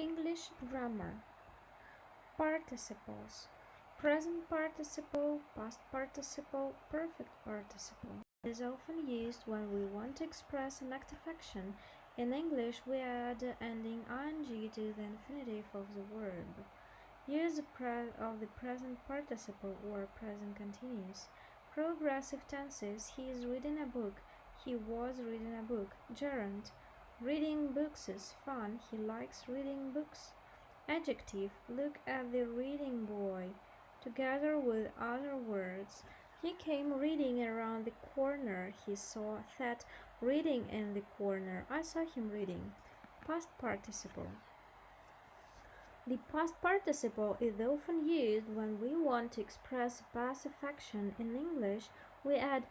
English grammar. Participles. Present participle, past participle, perfect participle. Is often used when we want to express an active action. In English, we add the ending ing to the infinitive of the verb. Use of the present participle or present continuous. Progressive tenses. He is reading a book. He was reading a book. Gerund. Reading books is fun. He likes reading books. Adjective. Look at the reading boy. Together with other words. He came reading around the corner. He saw that reading in the corner. I saw him reading. Past participle. The past participle is often used when we want to express past action. In English, we add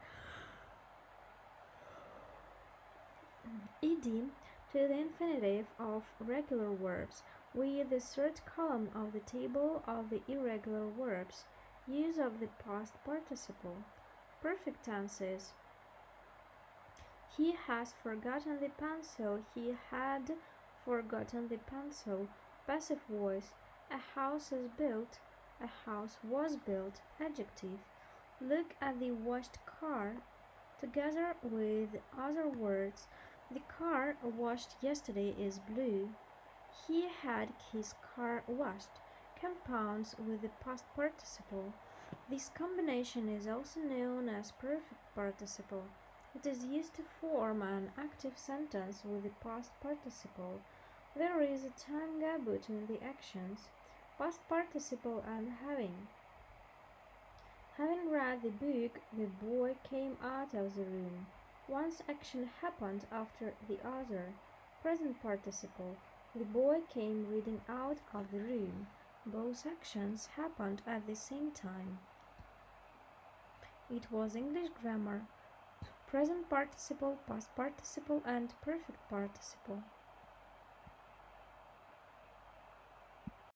ed to the infinitive of regular verbs with the third column of the table of the irregular verbs. Use of the past participle. Perfect tenses. He has forgotten the pencil. He had forgotten the pencil. Passive voice. A house is built. A house was built. Adjective. Look at the washed car. Together with other words, the car washed yesterday is blue. He had his car washed. Compounds with the past participle. This combination is also known as perfect participle. It is used to form an active sentence with the past participle. There is a time gap between the actions, past participle and having. Having read the book, the boy came out of the room. One's action happened after the other. Present participle. The boy came reading out of the room. Both actions happened at the same time. It was English grammar. Present participle, past participle and perfect participle.